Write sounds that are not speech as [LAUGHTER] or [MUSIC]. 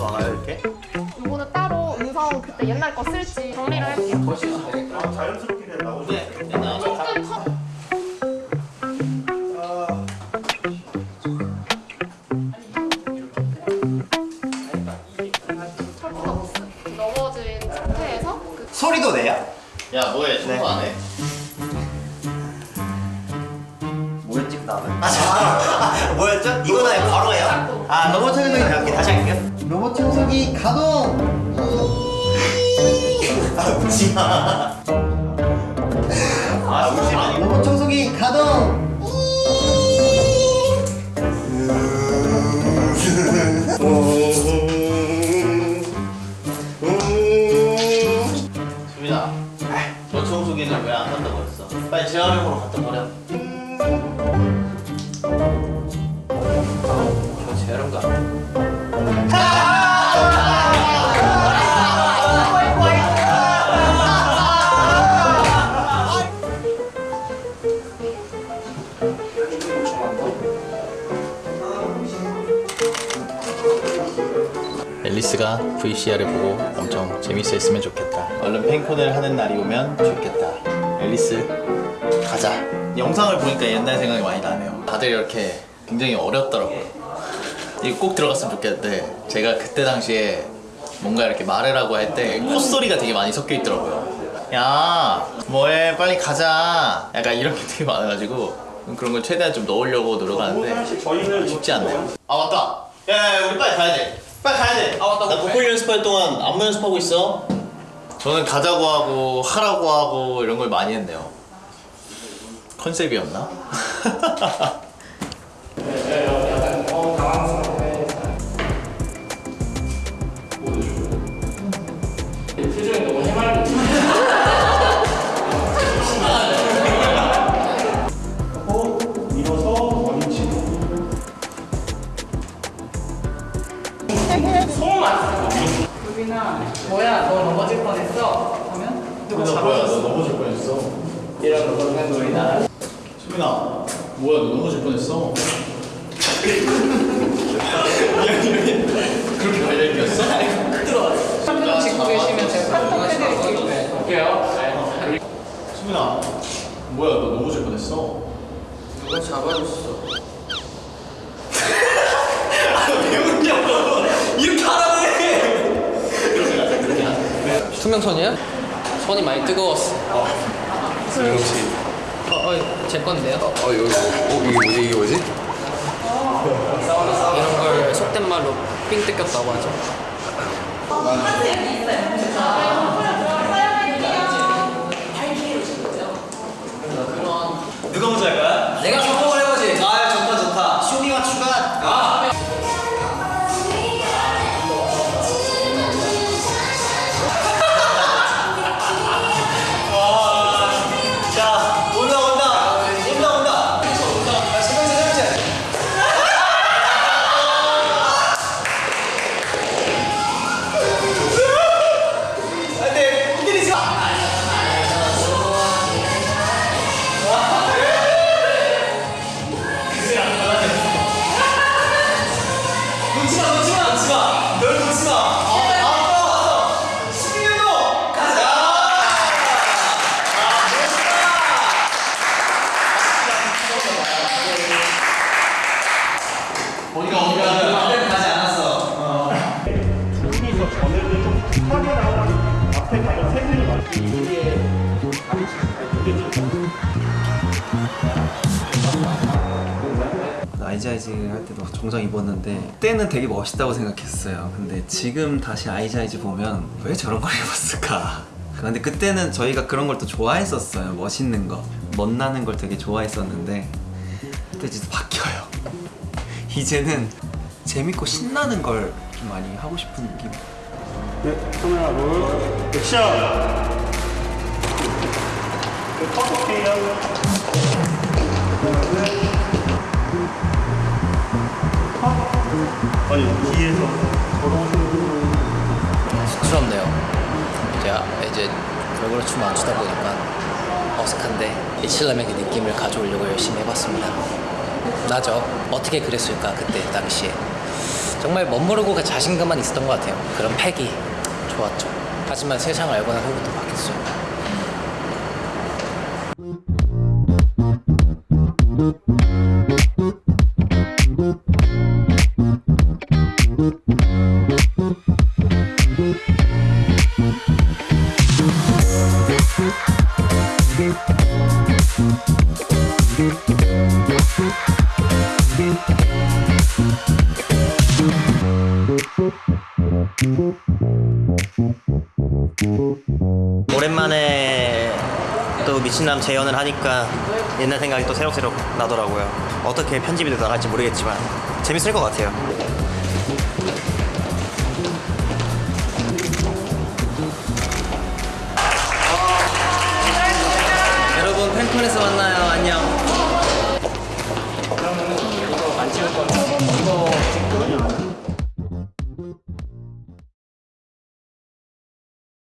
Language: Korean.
또 하나 이렇게? 이거는 따로 음성 그때 옛날 거 쓸지 정리를 할게요. 아, 자연스럽게 된다고. 네, 네. 넘어진 상태에서 그 소리도 내요? 야, 뭐해? 청소 네. 안 해? 다음에? 아, 뭐였죠? 이거 다음에 바로 해요? 아 로봇 청소기 다시 할게요 로봇 청소기 가동! 아 웃지마 아 웃지마 로봇 청소기 가동! 수민아, 저 청소기는 왜안 간다고 했어? 빨리 재활용으로 갖다 버려. 앨리스가 VCR을 보고 엄청 재밌어 했으면 좋겠다. 얼른 pen콘을 하는 날이 오면 좋겠다. 앨리스, 가자. 영상을 보니까 옛날 생각이 많이 나네요. 다들 이렇게 굉장히 어렵더라고요. 이거 꼭 들어갔으면 좋겠는데 제가 그때 당시에 뭔가 이렇게 말을 하고 할 때 콧소리가 되게 많이 섞여 있더라고요. 야, 뭐해? 빨리 가자. 약간 이런 게 되게 많아가지고 그런 걸 최대한 좀 넣으려고 노력하는데 쉽지 않네요. 아 맞다. 야, 야, 우리 빨리 가야 돼. 빨리 가야 돼. 아 맞다. 나 보컬 연습할 동안 안무 연습하고 있어. 저는 가자고 하고 하라고 하고 이런 걸 많이 했네요. 컨셉이었나? 뭐야 너 넘어질 뻔했어? 하면 너 뭐야? 너 넘어질 뻔했어. 이런 거는 우리 나라 수민아, 뭐야? 너 넘어질 뻔했어. 그렇게 관련 있었어? 카톡 찍고 계시면 제가 카톡 해드릴게요 볼게요 수민아, 뭐야? 너 넘어질 뻔했어. 누가 잡아줬어. 투명선이야? 손이 많이 뜨거웠어. 어, 어, 제 건데요. 어 이거 어 이게 뭐지 이게 뭐지? 이런 걸 속된 말로 삥 뜯겼다고 하죠. 누가 먼저 할 거야? 내가 성공 어디가 어디가 가지 않았어. 두 분이서 전에는 좀 급하게 나오고 앞에 가면 세 분이 맞고 아이자이즈 할 때도 정장 입었는데 그때는 되게 멋있다고 생각했어요. 근데 지금 다시 아이자이즈 보면 왜 저런 걸 [LAUGHS] 입었을까? 근데 그때는 저희가 그런 걸 또 좋아했었어요. 멋있는 거. 멋나는 걸 되게 좋아했었는데 그때 이제 바뀌어요 이제는 재밌고 신나는 걸 좀 많이 하고 싶은 느낌. 네, 카메라 롤 액션! 네, 아니 뒤에서. 쑥스럽네요. 제가 이제 별거로 춤을 안 추다 보니까 어색한데 이칠남의 그 느낌을 가져오려고 열심히 해봤습니다. 나죠. 어떻게 그랬을까 그때 당시에. 정말 멋모르고 그 자신감만 있었던 것 같아요. 그런 팩이 좋았죠. 하지만 세상을 알고 난 후부터 바뀌었어요. 오랜만에 또 미친남 재연을 하니까 옛날 생각이 또 새록새록 나더라고요. 어떻게 편집이 나갈지 모르겠지만 재밌을 것 같아요. 여러분 팬콘에서 만나요. 안녕.